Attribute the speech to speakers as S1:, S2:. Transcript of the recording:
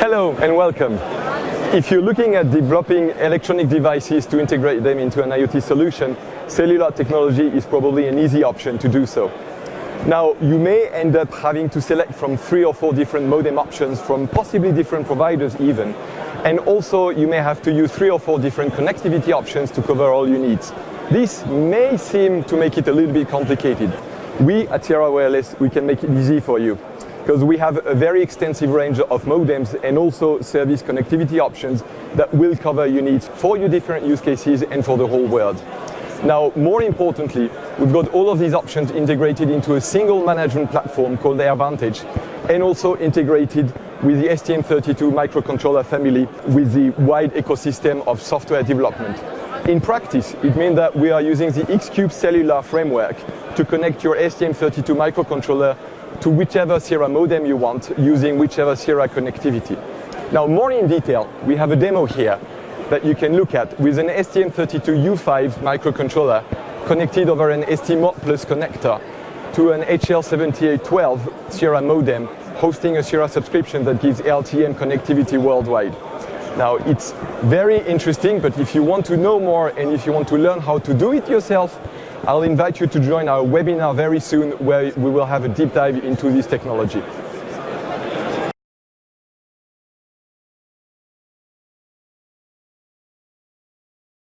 S1: Hello and welcome. If you're looking at developing electronic devices to integrate them into an IoT solution, cellular technology is probably an easy option to do so. Now, you may end up having to select from three or four different modem options from possibly different providers even. And also, you may have to use three or four different connectivity options to cover all your needs. This may seem to make it a little bit complicated. We at Sierra Wireless, we can make it easy for you because we have a very extensive range of modems and also service connectivity options that will cover your needs for your different use cases and for the whole world. Now, more importantly, we've got all of these options integrated into a single management platform called AirVantage and also integrated with the STM32 microcontroller family with the wide ecosystem of software development. In practice, it means that we are using the X-Cube cellular framework to connect your STM32 microcontroller to whichever Sierra modem you want using whichever Sierra connectivity. Now, more in detail, we have a demo here that you can look at with an STM32U5 microcontroller connected over an ST Plus connector to an HL7812 Sierra modem hosting a Sierra subscription that gives LTE-M connectivity worldwide. Now, it's very interesting, but if you want to know more and if you want to learn how to do it yourself, I'll invite you to join our webinar very soon where we will have a deep dive into this technology.